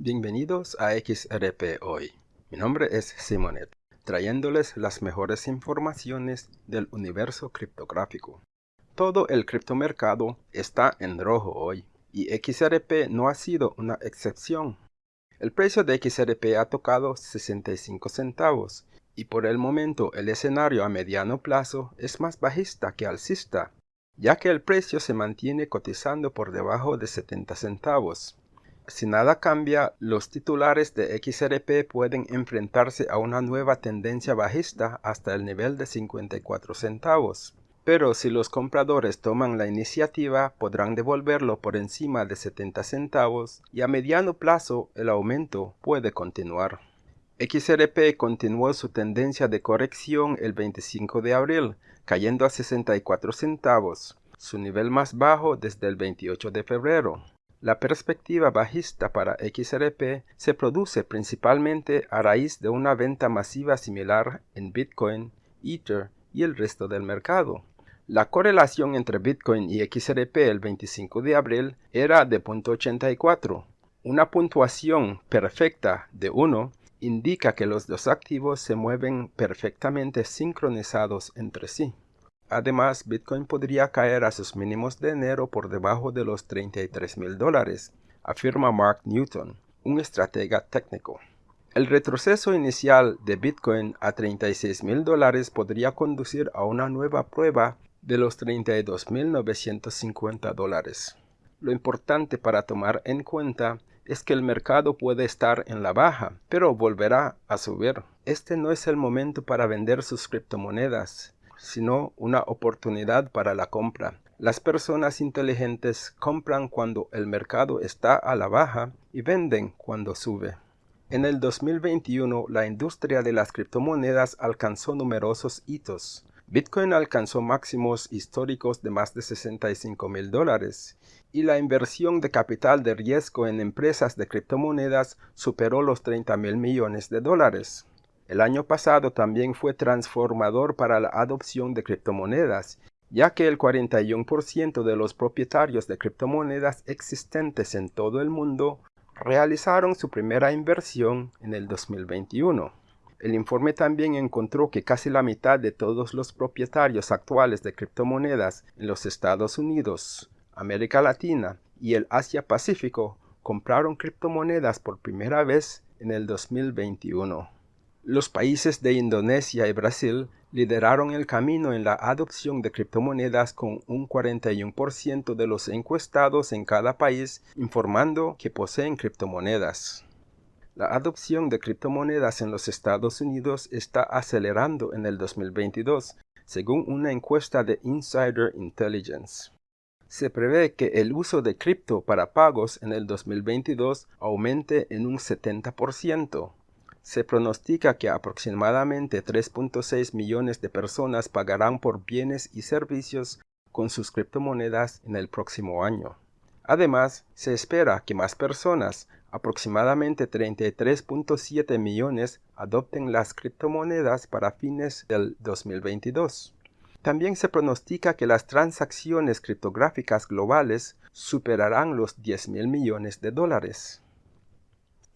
Bienvenidos a XRP Hoy. Mi nombre es Simonet, trayéndoles las mejores informaciones del universo criptográfico. Todo el criptomercado está en rojo hoy, y XRP no ha sido una excepción. El precio de XRP ha tocado 65 centavos, y por el momento el escenario a mediano plazo es más bajista que alcista, ya que el precio se mantiene cotizando por debajo de 70 centavos. Si nada cambia, los titulares de XRP pueden enfrentarse a una nueva tendencia bajista hasta el nivel de 54 centavos. Pero si los compradores toman la iniciativa, podrán devolverlo por encima de 70 centavos y a mediano plazo el aumento puede continuar. XRP continuó su tendencia de corrección el 25 de abril, cayendo a 64 centavos, su nivel más bajo desde el 28 de febrero. La perspectiva bajista para XRP se produce principalmente a raíz de una venta masiva similar en Bitcoin, Ether y el resto del mercado. La correlación entre Bitcoin y XRP el 25 de abril era de 0.84. Una puntuación perfecta de 1 indica que los dos activos se mueven perfectamente sincronizados entre sí. Además, Bitcoin podría caer a sus mínimos de enero por debajo de los 33 mil dólares, afirma Mark Newton, un estratega técnico. El retroceso inicial de Bitcoin a 36 mil dólares podría conducir a una nueva prueba de los 32.950 dólares. Lo importante para tomar en cuenta es que el mercado puede estar en la baja, pero volverá a subir. Este no es el momento para vender sus criptomonedas sino una oportunidad para la compra. Las personas inteligentes compran cuando el mercado está a la baja y venden cuando sube. En el 2021, la industria de las criptomonedas alcanzó numerosos hitos. Bitcoin alcanzó máximos históricos de más de 65 mil dólares y la inversión de capital de riesgo en empresas de criptomonedas superó los 30 mil millones de dólares. El año pasado también fue transformador para la adopción de criptomonedas, ya que el 41% de los propietarios de criptomonedas existentes en todo el mundo realizaron su primera inversión en el 2021. El informe también encontró que casi la mitad de todos los propietarios actuales de criptomonedas en los Estados Unidos, América Latina y el Asia Pacífico compraron criptomonedas por primera vez en el 2021. Los países de Indonesia y Brasil lideraron el camino en la adopción de criptomonedas con un 41% de los encuestados en cada país informando que poseen criptomonedas. La adopción de criptomonedas en los Estados Unidos está acelerando en el 2022, según una encuesta de Insider Intelligence. Se prevé que el uso de cripto para pagos en el 2022 aumente en un 70%. Se pronostica que aproximadamente 3.6 millones de personas pagarán por bienes y servicios con sus criptomonedas en el próximo año. Además, se espera que más personas, aproximadamente 33.7 millones, adopten las criptomonedas para fines del 2022. También se pronostica que las transacciones criptográficas globales superarán los 10 mil millones de dólares.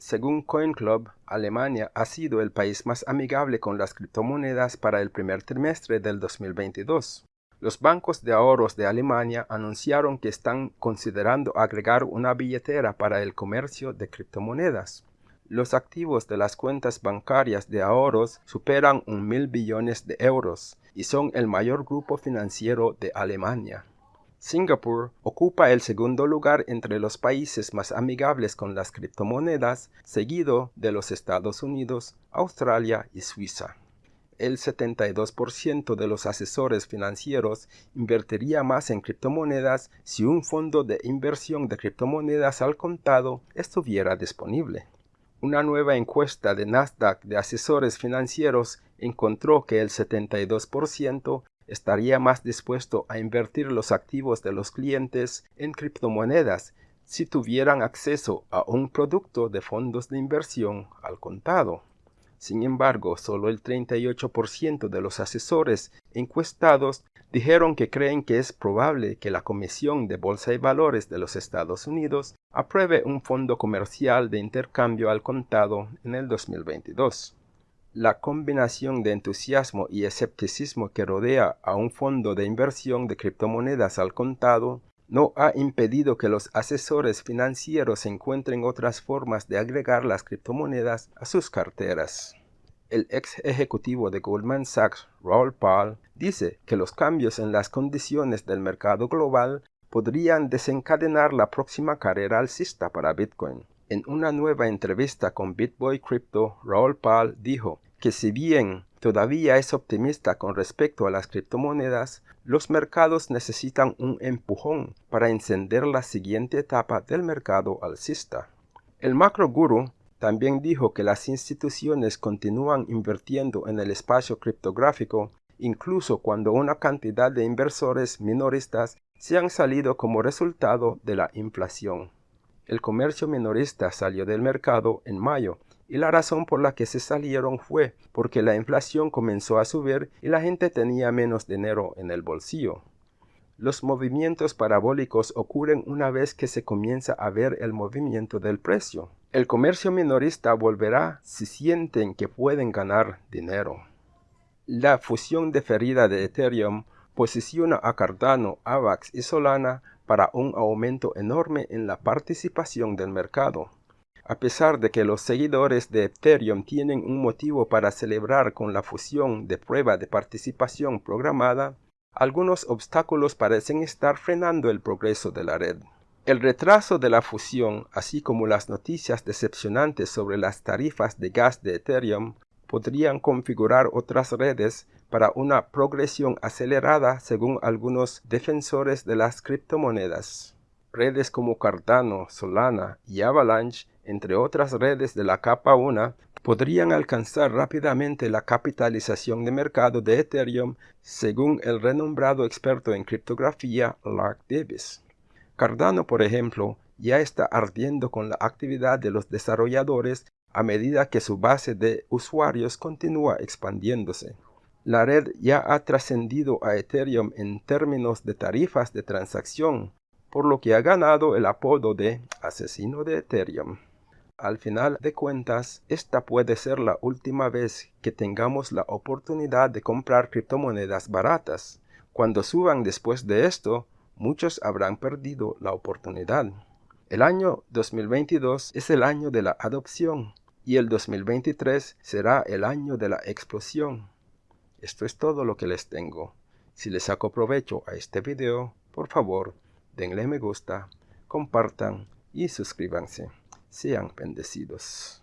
Según CoinClub, Alemania ha sido el país más amigable con las criptomonedas para el primer trimestre del 2022. Los bancos de ahorros de Alemania anunciaron que están considerando agregar una billetera para el comercio de criptomonedas. Los activos de las cuentas bancarias de ahorros superan un mil billones de euros y son el mayor grupo financiero de Alemania. Singapur ocupa el segundo lugar entre los países más amigables con las criptomonedas, seguido de los Estados Unidos, Australia y Suiza. El 72% de los asesores financieros invertiría más en criptomonedas si un fondo de inversión de criptomonedas al contado estuviera disponible. Una nueva encuesta de Nasdaq de asesores financieros encontró que el 72% estaría más dispuesto a invertir los activos de los clientes en criptomonedas si tuvieran acceso a un producto de fondos de inversión al contado. Sin embargo, solo el 38% de los asesores encuestados dijeron que creen que es probable que la Comisión de Bolsa y Valores de los Estados Unidos apruebe un fondo comercial de intercambio al contado en el 2022. La combinación de entusiasmo y escepticismo que rodea a un fondo de inversión de criptomonedas al contado no ha impedido que los asesores financieros encuentren otras formas de agregar las criptomonedas a sus carteras. El ex ejecutivo de Goldman Sachs, Raul Paul, dice que los cambios en las condiciones del mercado global podrían desencadenar la próxima carrera alcista para Bitcoin. En una nueva entrevista con BitBoy Crypto, Raul Paul dijo que si bien todavía es optimista con respecto a las criptomonedas, los mercados necesitan un empujón para encender la siguiente etapa del mercado alcista. El macro guru también dijo que las instituciones continúan invirtiendo en el espacio criptográfico incluso cuando una cantidad de inversores minoristas se han salido como resultado de la inflación. El comercio minorista salió del mercado en mayo y la razón por la que se salieron fue porque la inflación comenzó a subir y la gente tenía menos dinero en el bolsillo. Los movimientos parabólicos ocurren una vez que se comienza a ver el movimiento del precio. El comercio minorista volverá si sienten que pueden ganar dinero. La fusión deferida de Ethereum posiciona a Cardano, AVAX y Solana para un aumento enorme en la participación del mercado. A pesar de que los seguidores de Ethereum tienen un motivo para celebrar con la fusión de prueba de participación programada, algunos obstáculos parecen estar frenando el progreso de la red. El retraso de la fusión, así como las noticias decepcionantes sobre las tarifas de gas de Ethereum, podrían configurar otras redes para una progresión acelerada según algunos defensores de las criptomonedas. Redes como Cardano, Solana y Avalanche, entre otras redes de la capa 1, podrían alcanzar rápidamente la capitalización de mercado de Ethereum según el renombrado experto en criptografía Lark Davis. Cardano, por ejemplo, ya está ardiendo con la actividad de los desarrolladores a medida que su base de usuarios continúa expandiéndose. La red ya ha trascendido a Ethereum en términos de tarifas de transacción, por lo que ha ganado el apodo de asesino de Ethereum. Al final de cuentas, esta puede ser la última vez que tengamos la oportunidad de comprar criptomonedas baratas. Cuando suban después de esto, muchos habrán perdido la oportunidad. El año 2022 es el año de la adopción y el 2023 será el año de la explosión. Esto es todo lo que les tengo. Si les saco provecho a este video, por favor, denle me gusta, compartan y suscríbanse. Sean bendecidos.